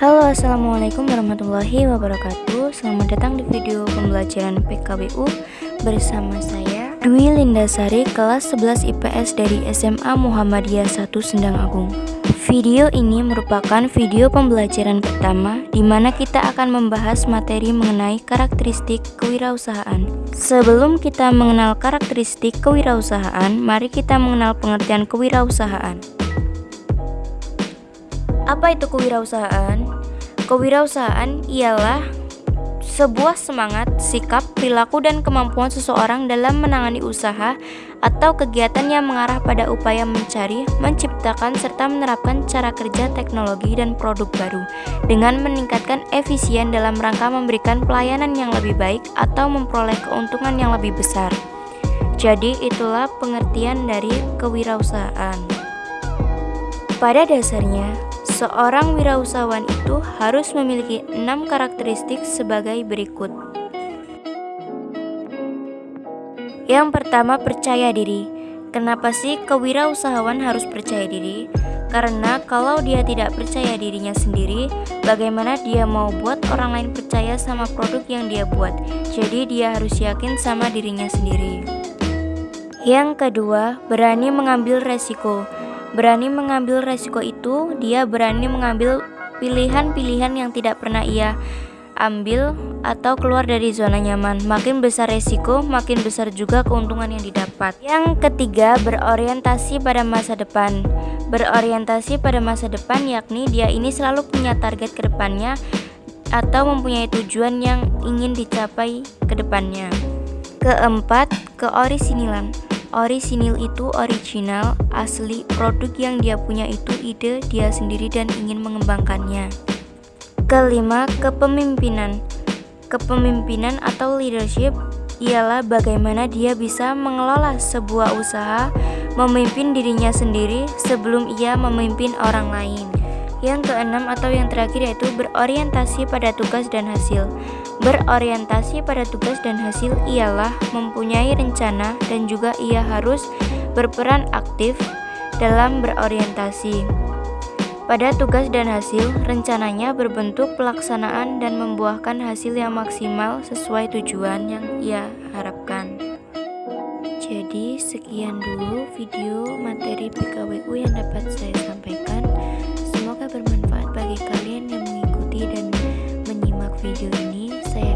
Halo assalamualaikum warahmatullahi wabarakatuh Selamat datang di video pembelajaran PKBU Bersama saya Dwi Lindasari kelas 11 IPS dari SMA Muhammadiyah 1 Sendang Agung Video ini merupakan video pembelajaran pertama di mana kita akan membahas materi mengenai karakteristik kewirausahaan. Sebelum kita mengenal karakteristik kewirausahaan, mari kita mengenal pengertian kewirausahaan. Apa itu kewirausahaan? Kewirausahaan ialah sebuah semangat, sikap, perilaku, dan kemampuan seseorang dalam menangani usaha atau kegiatan yang mengarah pada upaya mencari, menciptakan, serta menerapkan cara kerja teknologi dan produk baru dengan meningkatkan efisien dalam rangka memberikan pelayanan yang lebih baik atau memperoleh keuntungan yang lebih besar. Jadi, itulah pengertian dari kewirausahaan. Pada dasarnya, Seorang wirausahawan itu harus memiliki enam karakteristik sebagai berikut. Yang pertama, percaya diri. Kenapa sih kewirausahawan harus percaya diri? Karena kalau dia tidak percaya dirinya sendiri, bagaimana dia mau buat orang lain percaya sama produk yang dia buat? Jadi dia harus yakin sama dirinya sendiri. Yang kedua, berani mengambil resiko. Berani mengambil resiko itu, dia berani mengambil pilihan-pilihan yang tidak pernah ia ambil atau keluar dari zona nyaman. Makin besar resiko, makin besar juga keuntungan yang didapat. Yang ketiga, berorientasi pada masa depan. Berorientasi pada masa depan yakni dia ini selalu punya target ke depannya atau mempunyai tujuan yang ingin dicapai ke depannya. Keempat, keorisinilan. Orisinil itu original, asli, produk yang dia punya itu ide dia sendiri dan ingin mengembangkannya. Kelima, kepemimpinan. Kepemimpinan atau leadership ialah bagaimana dia bisa mengelola sebuah usaha, memimpin dirinya sendiri sebelum ia memimpin orang lain. Yang keenam atau yang terakhir yaitu berorientasi pada tugas dan hasil. Berorientasi pada tugas dan hasil ialah mempunyai rencana dan juga ia harus berperan aktif dalam berorientasi. Pada tugas dan hasil, rencananya berbentuk pelaksanaan dan membuahkan hasil yang maksimal sesuai tujuan yang ia harapkan. Jadi, sekian dulu video materi bermanfaat bagi kalian yang mengikuti dan menyimak video ini. Saya